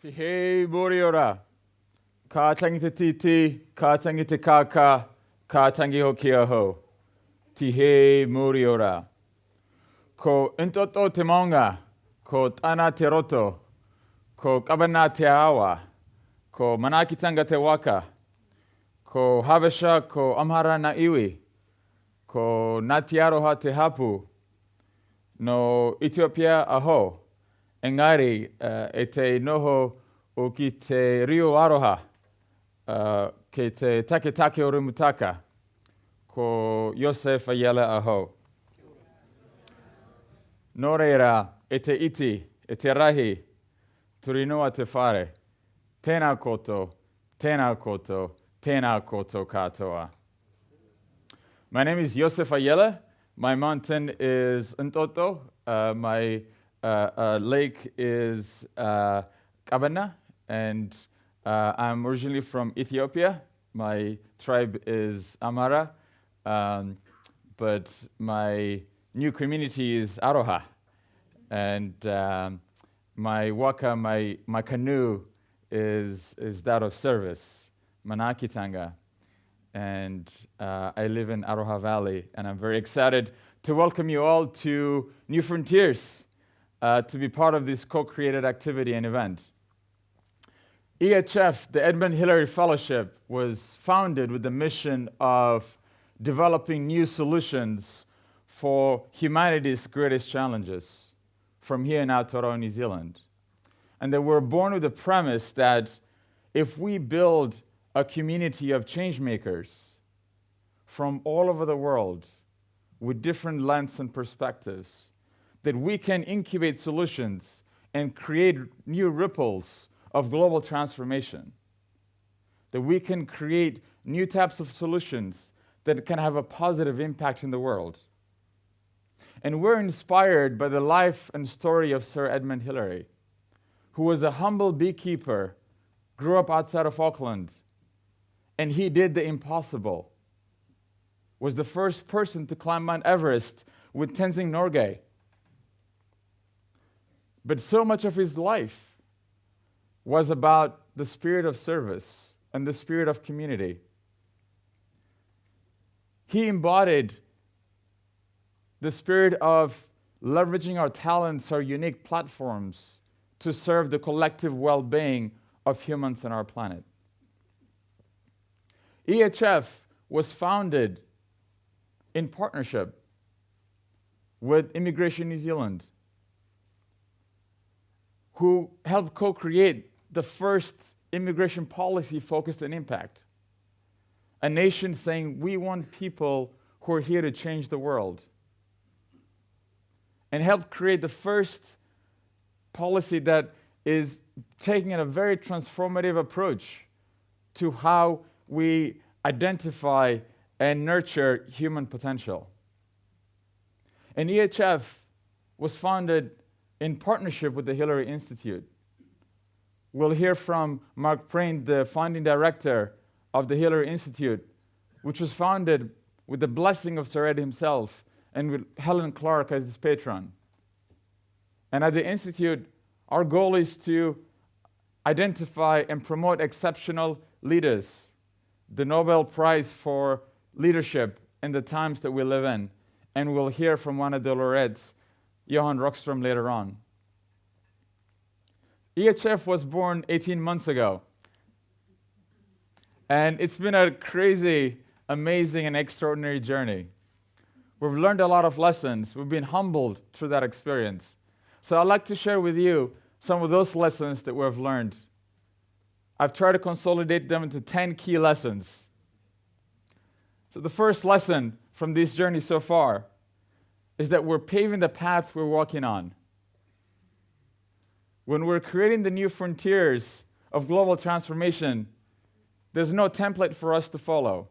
Te hei mori ora. Ka tangi te titi, ka tangi te kaka, ka tangi ho kia ho. Te hei mori ora. Ko intoto te maunga, ko tana te roto, ko kabana te awa, ko manakitanga te waka, ko Habesha, ko Amhara na iwi, ko Ngāti Aroha te hapu, no Ethiopia aho, engari uh, e te noho o ki te rio aroha, uh, ke te take take o Rumutaka, ko Yosef Ayala aho. Nō reira, e te iti, e te rahi, turinoa te whare. Tēnā koto, tēnā koto, tēnā koto katoa. My name is Yoseph Ayele. My mountain is Entoto. Uh, my uh, uh, lake is uh, Kabana, and uh, I'm originally from Ethiopia. My tribe is Amhara, um, but my new community is Aroha. And um, my waka, my, my canoe is, is that of service, Manakitanga. And uh, I live in Aroha Valley, and I'm very excited to welcome you all to New Frontiers, uh, to be part of this co-created activity and event. EHF, the Edmund Hillary Fellowship, was founded with the mission of developing new solutions for humanity's greatest challenges from here in Aotearoa, New Zealand. And they were born with the premise that if we build a community of changemakers from all over the world with different lengths and perspectives, that we can incubate solutions and create new ripples of global transformation. That we can create new types of solutions that can have a positive impact in the world. And we're inspired by the life and story of Sir Edmund Hillary, who was a humble beekeeper, grew up outside of Auckland, and he did the impossible. Was the first person to climb Mount Everest with Tenzing Norgay. But so much of his life was about the spirit of service and the spirit of community. He embodied the spirit of leveraging our talents, our unique platforms to serve the collective well being of humans and our planet. EHF was founded in partnership with Immigration New Zealand, who helped co create the first immigration policy focused on impact. A nation saying, we want people who are here to change the world and help create the first policy that is taking a very transformative approach to how we identify and nurture human potential. And EHF was founded in partnership with the Hillary Institute. We'll hear from Mark Prain, the founding director of the Hillary Institute, which was founded with the blessing of Sir Ed himself and with Helen Clark as his patron. And at the Institute, our goal is to identify and promote exceptional leaders, the Nobel Prize for Leadership in the times that we live in. And we'll hear from one of the laureates, Johan Rockström, later on. EHF was born 18 months ago. And it's been a crazy, amazing, and extraordinary journey. We've learned a lot of lessons. We've been humbled through that experience. So I'd like to share with you some of those lessons that we've learned. I've tried to consolidate them into 10 key lessons. So the first lesson from this journey so far is that we're paving the path we're walking on. When we're creating the new frontiers of global transformation, there's no template for us to follow.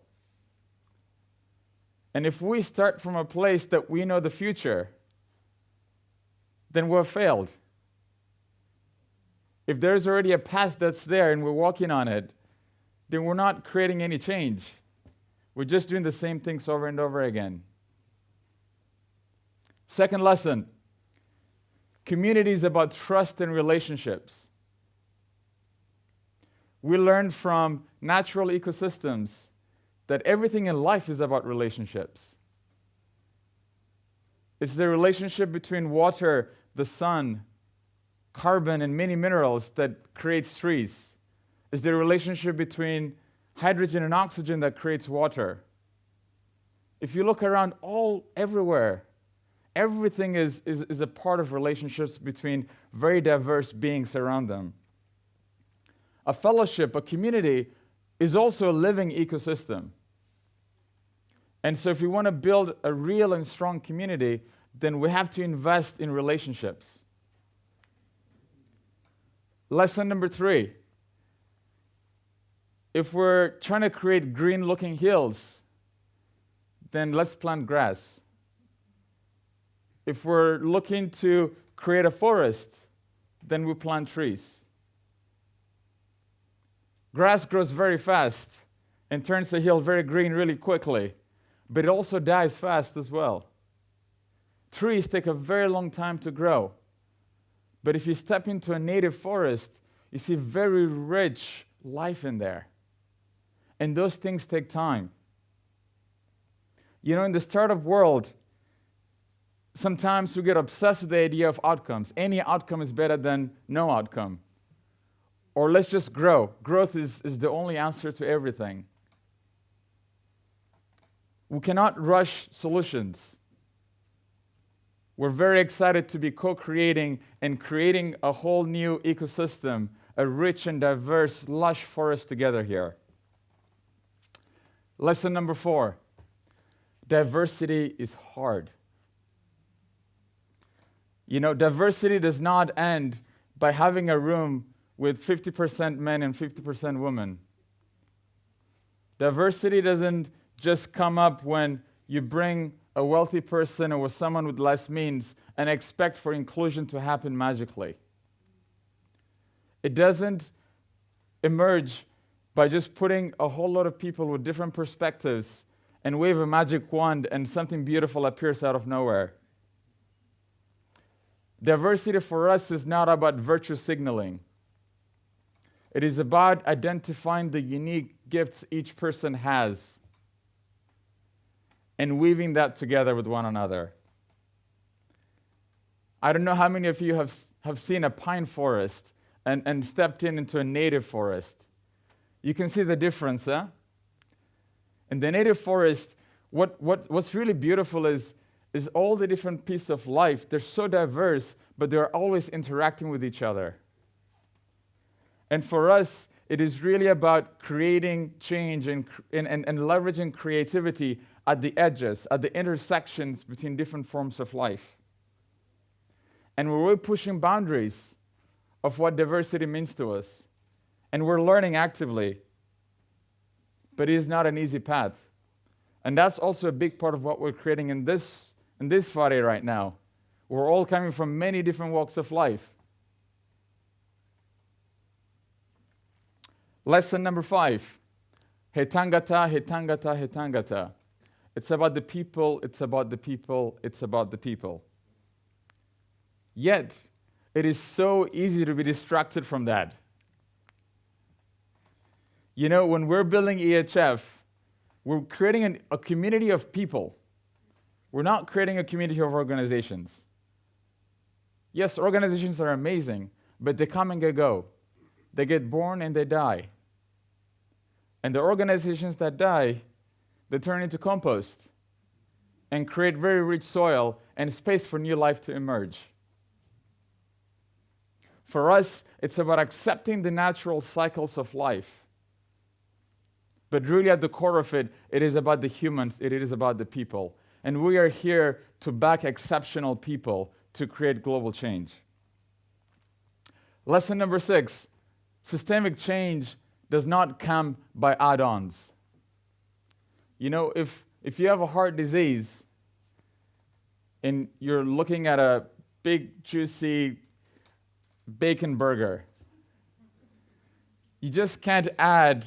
And if we start from a place that we know the future, then we've failed. If there's already a path that's there and we're walking on it, then we're not creating any change. We're just doing the same things over and over again. Second lesson community is about trust and relationships. We learn from natural ecosystems that everything in life is about relationships. It's the relationship between water, the sun, carbon, and many minerals that creates trees. It's the relationship between hydrogen and oxygen that creates water. If you look around all everywhere, everything is, is, is a part of relationships between very diverse beings around them. A fellowship, a community, is also a living ecosystem. And so, if we want to build a real and strong community, then we have to invest in relationships. Lesson number three if we're trying to create green looking hills, then let's plant grass. If we're looking to create a forest, then we plant trees. Grass grows very fast and turns the hill very green really quickly, but it also dies fast as well. Trees take a very long time to grow. But if you step into a native forest, you see very rich life in there. And those things take time. You know, in the startup world, sometimes we get obsessed with the idea of outcomes. Any outcome is better than no outcome. Or let's just grow. Growth is, is the only answer to everything. We cannot rush solutions. We're very excited to be co creating and creating a whole new ecosystem, a rich and diverse, lush forest together here. Lesson number four diversity is hard. You know, diversity does not end by having a room with 50% men and 50% women. Diversity doesn't just come up when you bring a wealthy person or someone with less means and expect for inclusion to happen magically. It doesn't emerge by just putting a whole lot of people with different perspectives and wave a magic wand and something beautiful appears out of nowhere. Diversity for us is not about virtue signaling. It is about identifying the unique gifts each person has and weaving that together with one another. I don't know how many of you have, have seen a pine forest and, and stepped in into a native forest. You can see the difference, huh? In the native forest, what, what, what's really beautiful is, is all the different pieces of life. They're so diverse, but they're always interacting with each other. And for us, it is really about creating change and, and, and, and leveraging creativity at the edges, at the intersections between different forms of life. And we're really pushing boundaries of what diversity means to us. And we're learning actively. But it is not an easy path. And that's also a big part of what we're creating in this, in this Friday right now. We're all coming from many different walks of life. Lesson number five Hetangata, Hetangata, Hetangata. It's about the people, it's about the people, it's about the people. Yet, it is so easy to be distracted from that. You know, when we're building EHF, we're creating an, a community of people. We're not creating a community of organizations. Yes, organizations are amazing, but they come and they go. They get born and they die. And the organizations that die they turn into compost and create very rich soil and space for new life to emerge. For us, it's about accepting the natural cycles of life. But really, at the core of it, it is about the humans, it is about the people. And we are here to back exceptional people to create global change. Lesson number six systemic change does not come by add ons. You know, if, if you have a heart disease and you're looking at a big, juicy bacon burger, you just can't add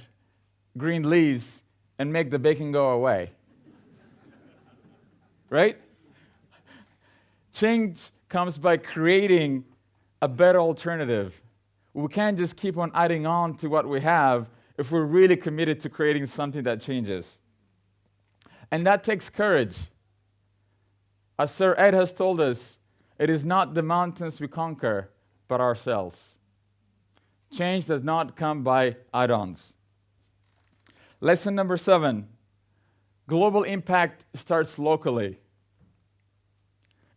green leaves and make the bacon go away. right? Change comes by creating a better alternative. We can't just keep on adding on to what we have if we're really committed to creating something that changes. And that takes courage. As Sir Ed has told us, it is not the mountains we conquer, but ourselves. Change does not come by add ons. Lesson number seven global impact starts locally.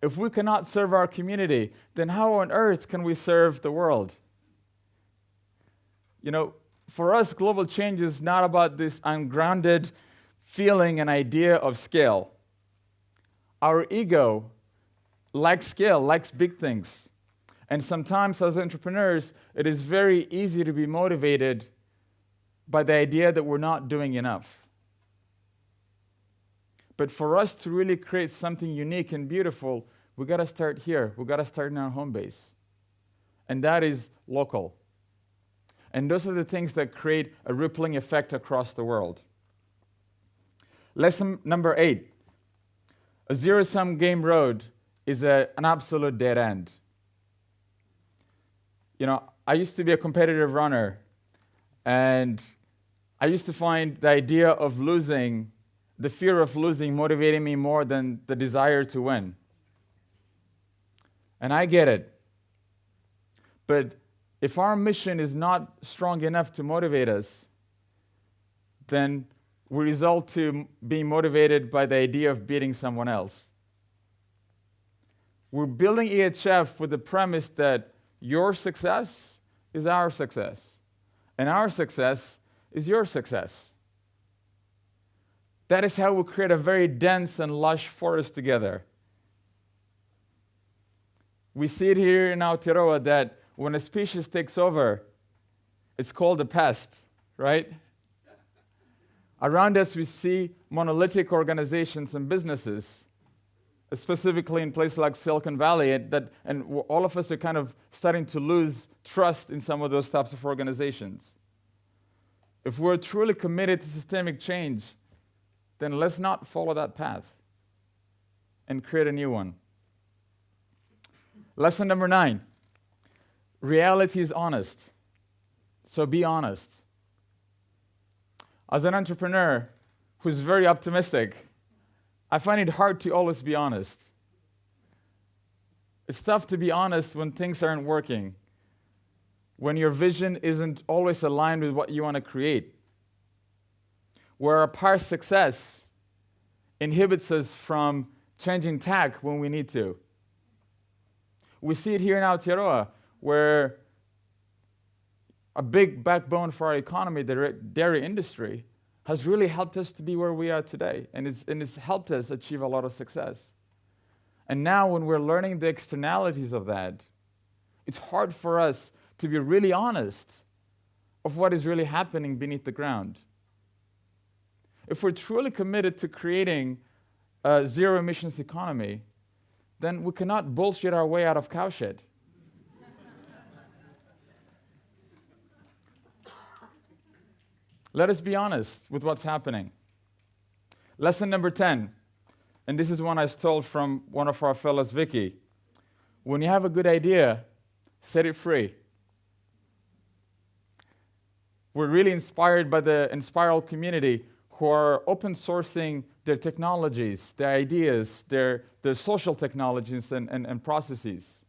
If we cannot serve our community, then how on earth can we serve the world? You know, for us, global change is not about this ungrounded feeling an idea of scale. Our ego likes scale, likes big things. And sometimes, as entrepreneurs, it is very easy to be motivated by the idea that we're not doing enough. But for us to really create something unique and beautiful, we got to start here. We got to start in our home base. And that is local. And those are the things that create a rippling effect across the world. Lesson number eight a zero sum game road is a, an absolute dead end. You know, I used to be a competitive runner, and I used to find the idea of losing, the fear of losing, motivating me more than the desire to win. And I get it. But if our mission is not strong enough to motivate us, then we result to being motivated by the idea of beating someone else. We're building EHF with the premise that your success is our success, and our success is your success. That is how we create a very dense and lush forest together. We see it here in Aotearoa that when a species takes over, it's called a pest, right? Around us, we see monolithic organizations and businesses, specifically in places like Silicon Valley, that, and all of us are kind of starting to lose trust in some of those types of organizations. If we're truly committed to systemic change, then let's not follow that path and create a new one. Lesson number nine reality is honest. So be honest. As an entrepreneur who's very optimistic, I find it hard to always be honest. It's tough to be honest when things aren't working, when your vision isn't always aligned with what you want to create, where our past success inhibits us from changing tack when we need to. We see it here in Aotearoa, where a big backbone for our economy, the dairy industry, has really helped us to be where we are today. And it's, and it's helped us achieve a lot of success. And now, when we're learning the externalities of that, it's hard for us to be really honest of what is really happening beneath the ground. If we're truly committed to creating a zero emissions economy, then we cannot bullshit our way out of cowshed. Let us be honest with what's happening. Lesson number 10, and this is one I stole from one of our fellows, Vicky. When you have a good idea, set it free. We're really inspired by the Enspiral community who are open sourcing their technologies, their ideas, their, their social technologies and, and, and processes.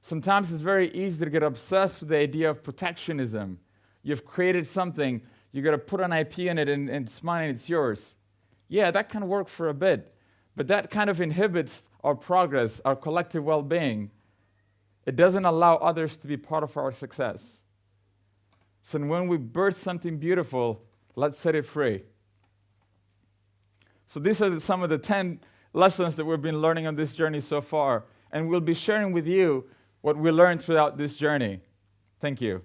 Sometimes it's very easy to get obsessed with the idea of protectionism. You've created something, you got to put an IP in it and, and it's mine and it's yours. Yeah, that can work for a bit, but that kind of inhibits our progress, our collective well being. It doesn't allow others to be part of our success. So when we birth something beautiful, Let's set it free. So, these are some of the 10 lessons that we've been learning on this journey so far. And we'll be sharing with you what we learned throughout this journey. Thank you.